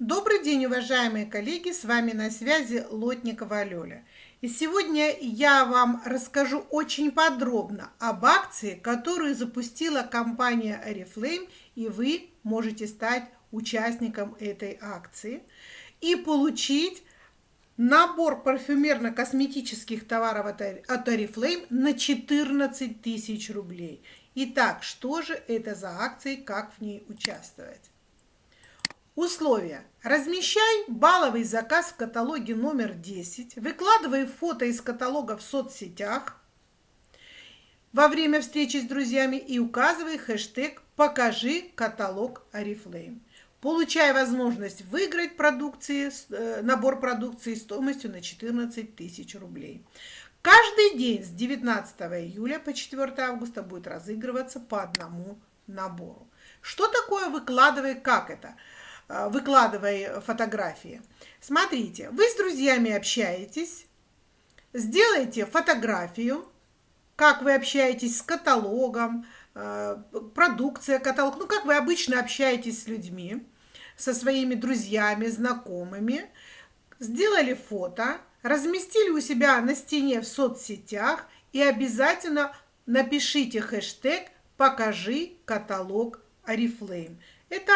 Добрый день, уважаемые коллеги! С вами на связи Лотникова Лёля. И сегодня я вам расскажу очень подробно об акции, которую запустила компания Oriflame, и вы можете стать участником этой акции и получить набор парфюмерно-косметических товаров от Oriflame на 14 тысяч рублей. Итак, что же это за акция, как в ней участвовать? Условия. Размещай балловый заказ в каталоге номер 10, выкладывай фото из каталога в соцсетях во время встречи с друзьями и указывай хэштег «Покажи каталог Oriflame». Получай возможность выиграть продукции, э, набор продукции стоимостью на 14 тысяч рублей. Каждый день с 19 июля по 4 августа будет разыгрываться по одному набору. Что такое выкладывай, как это? Э, выкладывай фотографии. Смотрите, вы с друзьями общаетесь, сделайте фотографию, как вы общаетесь с каталогом, э, продукция, каталог, ну, как вы обычно общаетесь с людьми, со своими друзьями, знакомыми, сделали фото, разместили у себя на стене в соцсетях и обязательно напишите хэштег «Покажи каталог Oriflame». Это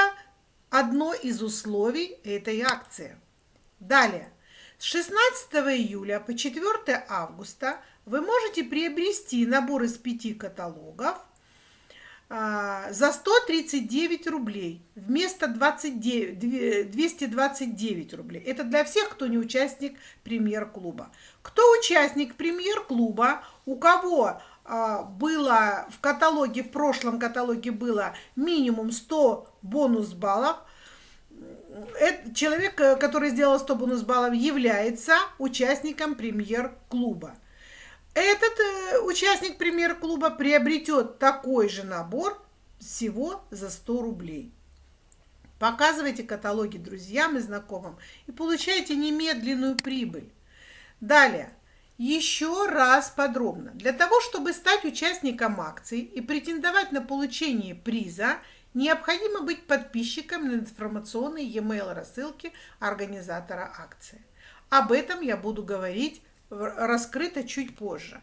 одно из условий этой акции. Далее. С 16 июля по 4 августа вы можете приобрести набор из пяти каталогов а, за 139 рублей вместо 29, 229 рублей. Это для всех, кто не участник премьер-клуба. Кто участник премьер-клуба, у кого а, было в каталоге, в прошлом каталоге было минимум 100 бонус баллов, этот человек, который сделал 100 бонус баллов, является участником премьер-клуба. Этот э, участник премьер-клуба приобретет такой же набор всего за 100 рублей. Показывайте каталоги друзьям и знакомым и получайте немедленную прибыль. Далее. Еще раз подробно. Для того, чтобы стать участником акции и претендовать на получение приза, необходимо быть подписчиком на информационной e-mail рассылки организатора акции. Об этом я буду говорить раскрыто чуть позже.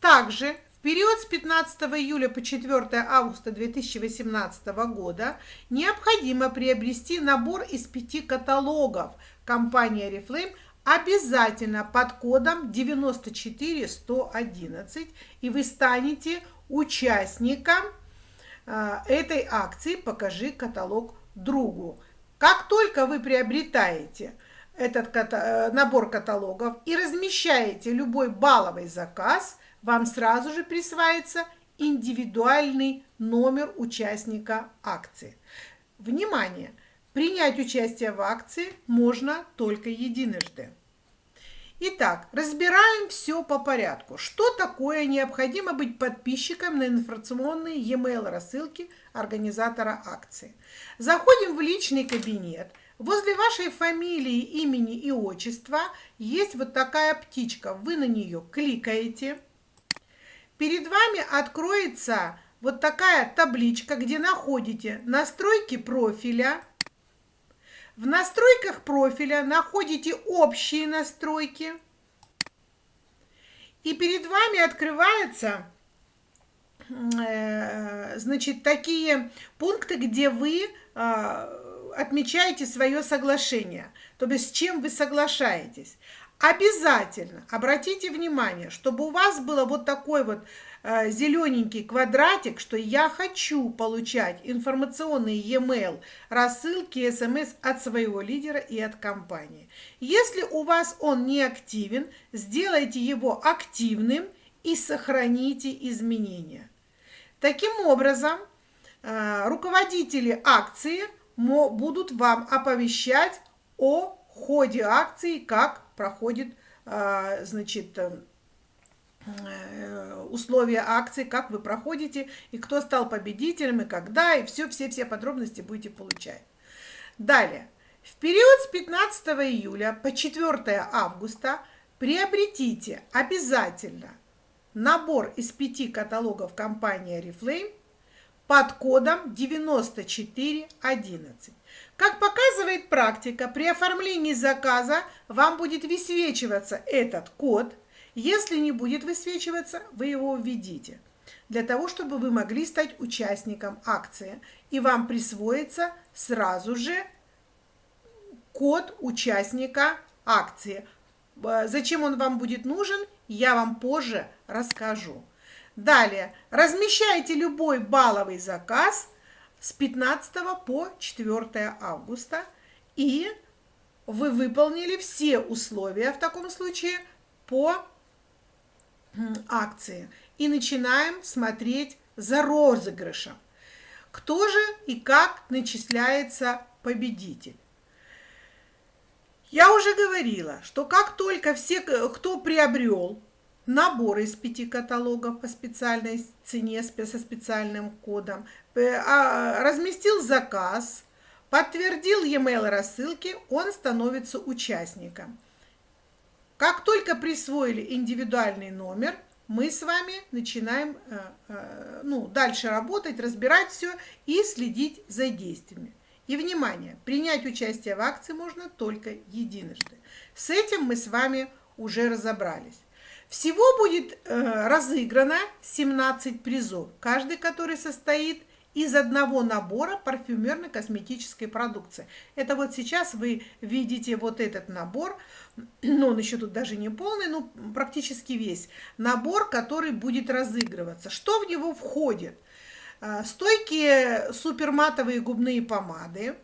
Также в период с 15 июля по 4 августа 2018 года необходимо приобрести набор из пяти каталогов компании Oriflame обязательно под кодом 94111, и вы станете участником э, этой акции «Покажи каталог другу». Как только вы приобретаете этот э, набор каталогов и размещаете любой балловый заказ, вам сразу же присваивается индивидуальный номер участника акции. Внимание! Принять участие в акции можно только единожды. Итак, разбираем все по порядку. Что такое необходимо быть подписчиком на информационные e-mail рассылки организатора акции? Заходим в личный кабинет, Возле вашей фамилии, имени и отчества есть вот такая птичка. Вы на нее кликаете. Перед вами откроется вот такая табличка, где находите настройки профиля. В настройках профиля находите общие настройки. И перед вами открываются э, значит, такие пункты, где вы а, отмечаете свое соглашение, то есть с чем вы соглашаетесь. Обязательно обратите внимание, чтобы у вас было вот такой вот зелененький квадратик, что я хочу получать информационный e-mail, рассылки, смс от своего лидера и от компании. Если у вас он не активен, сделайте его активным и сохраните изменения. Таким образом, э, руководители акции – будут вам оповещать о ходе акции, как проходит, а, значит, э, условия акции, как вы проходите, и кто стал победителем, и когда, и все, все, все подробности будете получать. Далее. В период с 15 июля по 4 августа приобретите обязательно набор из пяти каталогов компании Oriflame под кодом 9411. Как показывает практика, при оформлении заказа вам будет высвечиваться этот код. Если не будет высвечиваться, вы его введите для того, чтобы вы могли стать участником акции. И вам присвоится сразу же код участника акции. Э, зачем он вам будет нужен, я вам позже расскажу. Далее, размещайте любой балловый заказ с 15 по 4 августа и вы выполнили все условия в таком случае по акции. И начинаем смотреть за розыгрышем. Кто же и как начисляется победитель? Я уже говорила, что как только все, кто приобрел набор из пяти каталогов по специальной цене со специальным кодом, э, а, разместил заказ, подтвердил e-mail рассылки, он становится участником. Как только присвоили индивидуальный номер, мы с вами начинаем э, э, ну, дальше работать, разбирать все и следить за действиями. И, внимание, принять участие в акции можно только единожды. С этим мы с вами уже разобрались. Всего будет э, разыграно 17 призов, каждый который состоит из одного набора парфюмерно-косметической продукции. Это вот сейчас вы видите вот этот набор, ну он еще тут даже не полный, но практически весь набор, который будет разыгрываться. Что в него входит? А, стойкие суперматовые губные помады.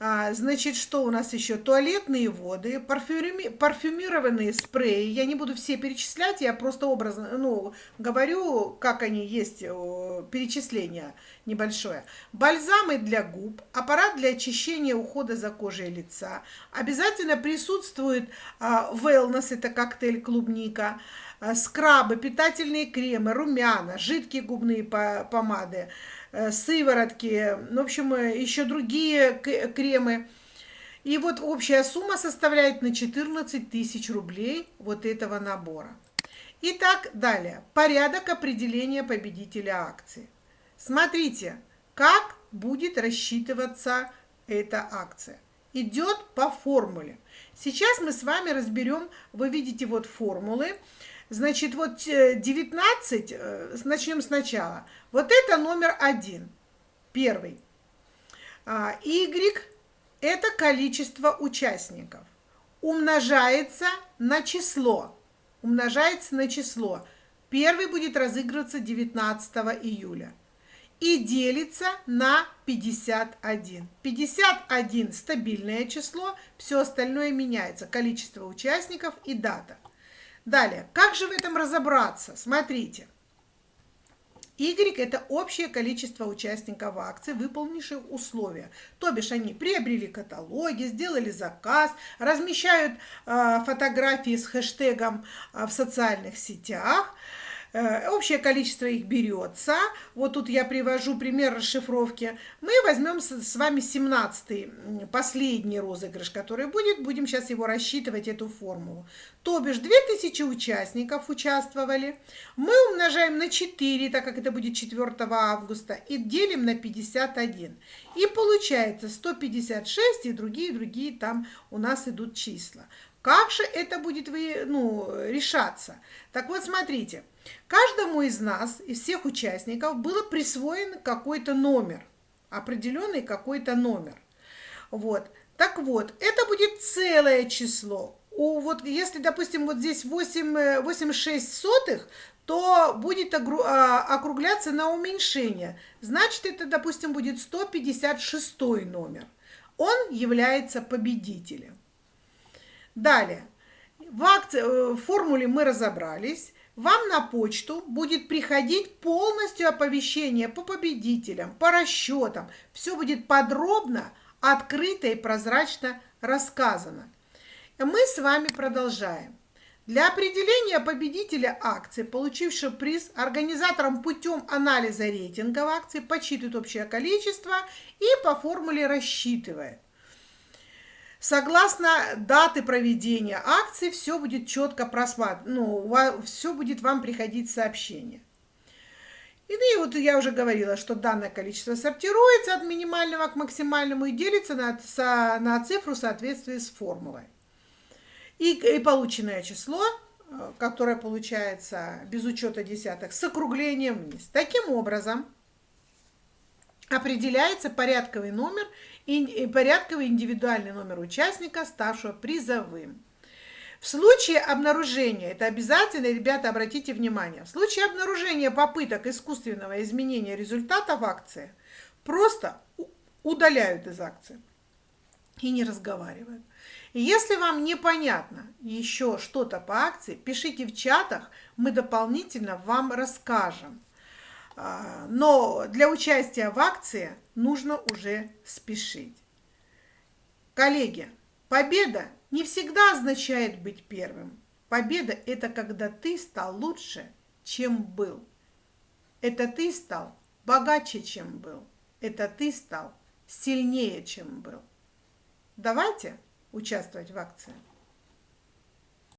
А, значит, что у нас еще? Туалетные воды, парфюми, парфюмированные спреи. Я не буду все перечислять, я просто образно ну, говорю, как они есть, перечисление небольшое. Бальзамы для губ, аппарат для очищения ухода за кожей лица. Обязательно присутствует а, wellness, это коктейль клубника, Э, скрабы, питательные кремы, румяна, жидкие губные помады, сыворотки, в общем, э, еще другие кремы. И вот общая сумма составляет на 14 тысяч рублей вот этого набора. Итак, далее. Порядок определения победителя акции. Смотрите, как будет рассчитываться эта акция. Идет по формуле. Сейчас мы с вами разберем, вы видите вот формулы. Значит, вот 19, э, э, начнем сначала. Вот это номер один, первый. А, y – это количество участников. Умножается на число. Умножается на число. Первый будет разыгрываться 19 июля. И делится на 51. 51 – стабильное число, все остальное меняется. Количество участников и дата. Далее, как же в этом разобраться? Смотрите. Y – это общее количество участников акции, выполнивших условия. То бишь они приобрели каталоги, сделали заказ, размещают э, фотографии с хэштегом э, в социальных сетях, общее количество их берется. Вот тут я привожу пример расшифровки. Мы возьмем с вами 17 последний розыгрыш, который будет. Будем сейчас его рассчитывать, эту формулу. То бишь 2000 участников участвовали. Мы умножаем на 4, так как это будет 4 августа, и делим на 51. И получается 156 и другие-другие там у нас идут числа. Как же это будет вы, ну, решаться? Так вот, смотрите. Каждому из нас, из всех участников, было присвоен какой-то номер, определенный какой-то номер. Вот. Так вот, это будет целое число. У, вот, если, допустим, вот здесь 8, 86 сотых, то будет а, округляться на уменьшение. Значит, это, допустим, будет 156 номер. Он является победителем. Далее. В, акции, э, в формуле мы разобрались вам на почту будет приходить полностью оповещение по победителям, по расчетам. Все будет подробно, открыто и прозрачно рассказано. Мы с вами продолжаем. Для определения победителя акции, получившего приз, организатором путем анализа рейтинга акций подсчитывает общее количество и по формуле рассчитывает. Согласно даты проведения акции, все будет четко просматривать, ну, все будет вам приходить сообщение. И, ну, и вот я уже говорила, что данное количество сортируется от минимального к максимальному и делится на, на цифру в соответствии с формулой. И, и полученное число, э, которое получается без учета десятых, с округлением вниз. Таким образом, определяется порядковый номер порядковый индивидуальный номер участника, ставшего призовым. В случае обнаружения, это обязательно, ребята, обратите внимание, в случае обнаружения попыток искусственного изменения результатов акции, просто удаляют из акции и не разговаривают. И если вам непонятно еще что-то по акции, пишите в чатах, мы дополнительно вам расскажем. Но для участия в акции нужно уже спешить. Коллеги, победа не всегда означает быть первым. Победа – это когда ты стал лучше, чем был. Это ты стал богаче, чем был. Это ты стал сильнее, чем был. Давайте участвовать в акции.